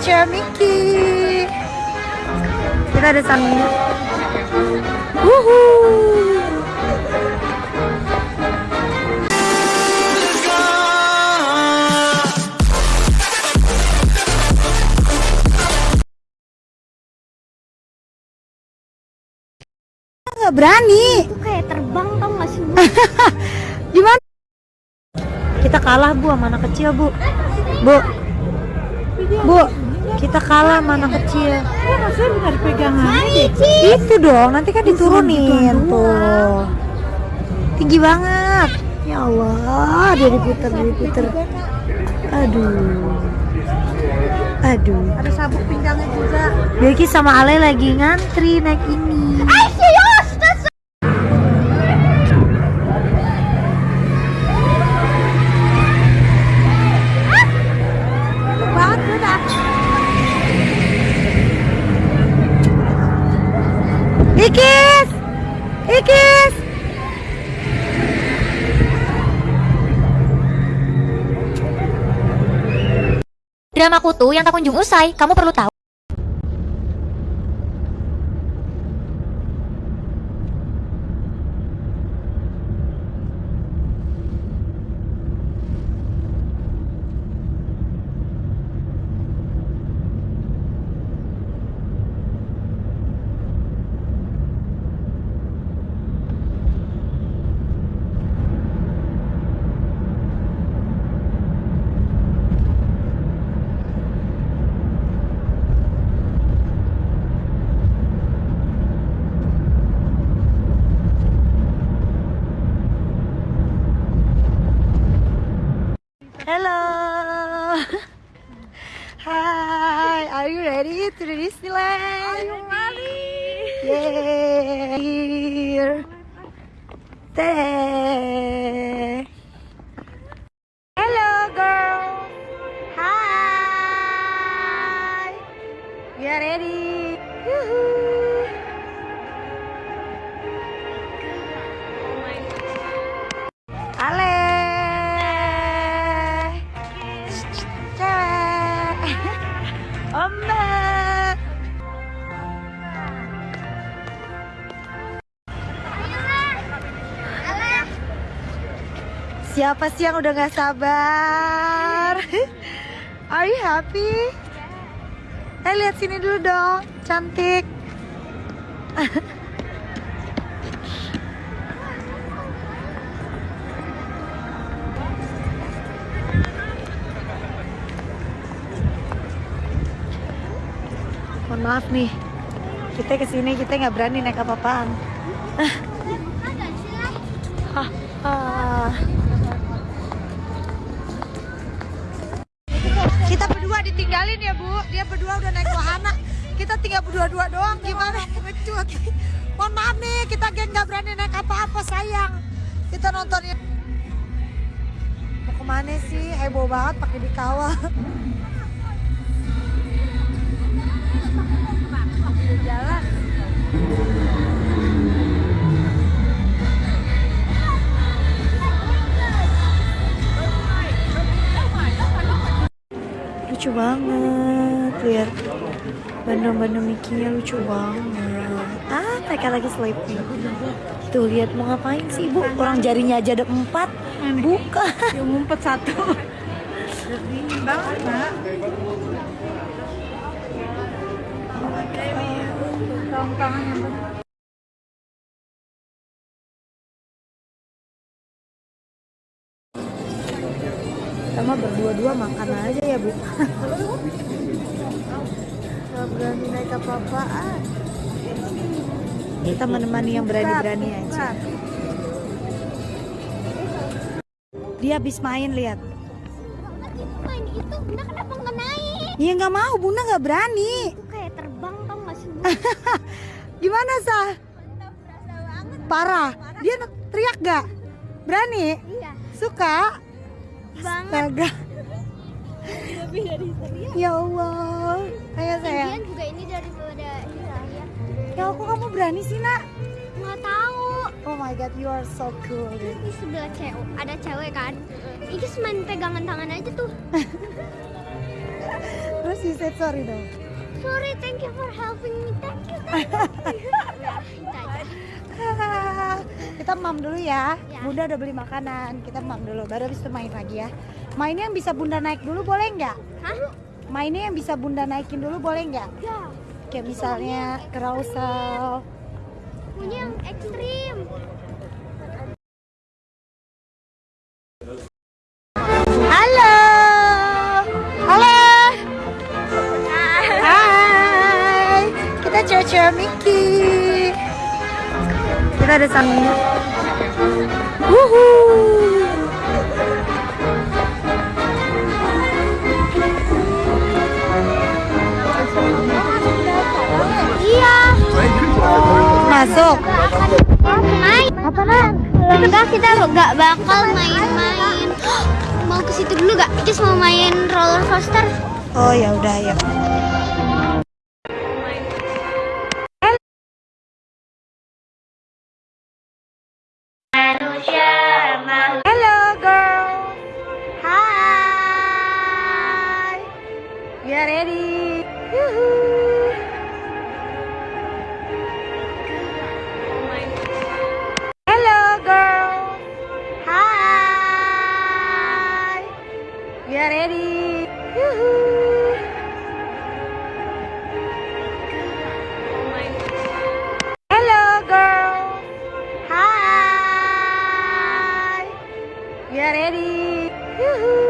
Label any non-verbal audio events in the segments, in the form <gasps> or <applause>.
cewek Mickey. Kita ada. Wuhu. Nggak berani. Itu kayak terbang tau gak sih? <laughs> Gimana? Kita kalah bu sama anak kecil bu. Bu, bu, kita kalah sama anak kecil. Rasanya benar pegangan. Itu dong, nanti kan diturunin tuh. Tinggi banget. Ya Allah, dia diputer, dia diputer. Aduh. Aduh. Ada sabuk pinggangnya juga. Bilki sama Ale lagi ngantri naik ini. Banget Drama kutu yang tak kunjung usai, kamu perlu tahu. Hello. Hi, are you ready to the Disneyland? Ready? Yeah. Here. Teh. Hello, girl. Hi. We are ready. Yoo-hoo. Siapa sih yang udah gak sabar? <laughs> Are you happy? Eh lihat sini dulu dong, cantik. <laughs> Mohon maaf nih, kita ke sini kita nggak berani naik apa-apaan. <laughs> Kita berdua ditinggalin ya bu, dia berdua udah naik wahana. Kita tinggal berdua-dua doang, gimana? Pengecut. Mohon maaf nih, kita geng nggak berani naik apa-apa sayang. Kita nontonnya. Mau ke mana sih? Heboh banget pakai dikawal. jalan. Lucu banget, lihat bandung-bandung Mickey-nya lucu banget. Ah, mereka lagi sleeping. Tuh lihat mau ngapain sih ibu? Orang jarinya aja ada empat. Buka. Yang ngumpet satu. Banget, Nak. Tangan mah berdua-dua makan aja bu. Gak berani naik apa-apaan. Kita menemani yang berani-berani aja. Dia habis main lihat. Main itu, Bunda kenapa nggak naik? Ya nggak mau, Bunda nggak berani. Itu kayak terbang tau sih? <laughs> Gimana sah? Parah. Dia teriak gak? Berani? Iya. Suka? Banget. Astaga. Lebih dari serius. Ya Allah. Ayo sayang. Lagian juga ini daripada Hiraya. Ya aku kamu berani sih nak? Nggak tahu. Oh my god, you are so cool. Terus di sebelah cewek ada cewek kan. Ini main pegangan tangan aja tuh. <laughs> Terus you said sorry dong. Sorry, thank you for helping me. Thank you. Thank. Nah, <laughs> kita mam dulu ya. Ya. Bunda udah beli makanan. Kita mam dulu. Baru habis itu main lagi ya. Mainnya yang bisa bunda naik dulu boleh nggak? Hah? Mainnya yang bisa bunda naikin dulu boleh nggak? Ya. Kayak misalnya carousel. Punya yang ekstrim. Halo. Halo. Hai. Kita cewek-cewek Mickey. Kita ada sama Wuhu. Masuk. Main. Apaan? Enggak, kita nggak bakal main-main. <gasps> Mau ke situ dulu gak? Just mau main roller coaster. Oh ya udah ya. Hello girl. Hi. We are ready. Are ready. Hello girl. Hi. We are ready.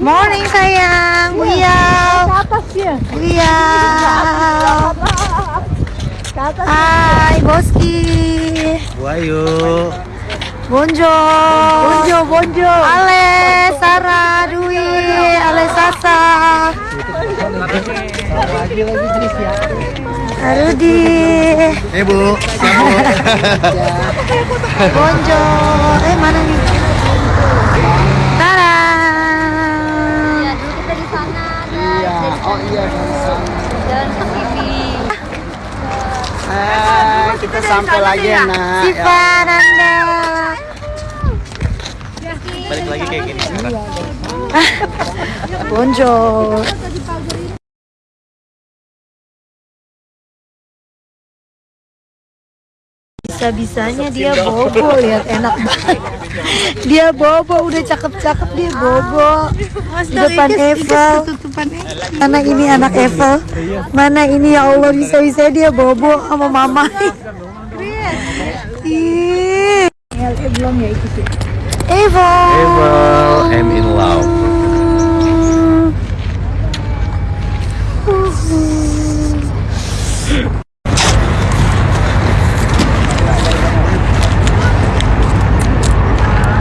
Morning sayang, Buyau. Buyau. Hai Boski. Wayu. Bonjo. Bonjo, Bonjo. Ale, Sarah, Dwi, Ale Sasa. Lagi lagi Tris ya. Arudi. Eh bu, Bonjo. Eh mana nih? Tara. Ya, dulu kita di sana, guys. Iya. Oh iya. Dan segini. Eh, kita sampai lagi ya nak. Siva Nanda. Balik lagi kayak gini sekarang. <laughs> Bonjo. Bisa-bisanya dia bobo lihat enak banget. Dia bobo udah cakep-cakep dia bobo. Di depan Evel. Mana ini anak Evel? Mana ini ya Allah bisa-bisa dia bobo sama mama. Ih. belum ya itu sih. Evel. I'm in love.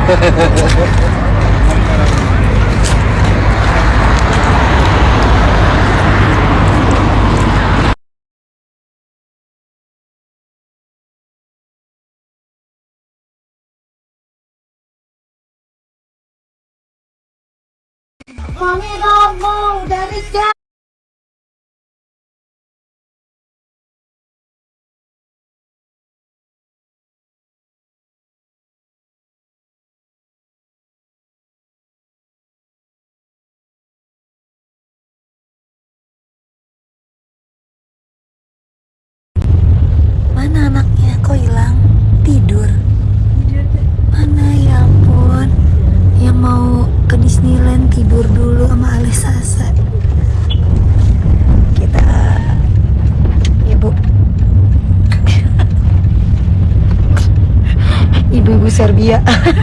Mami <laughs> 啊。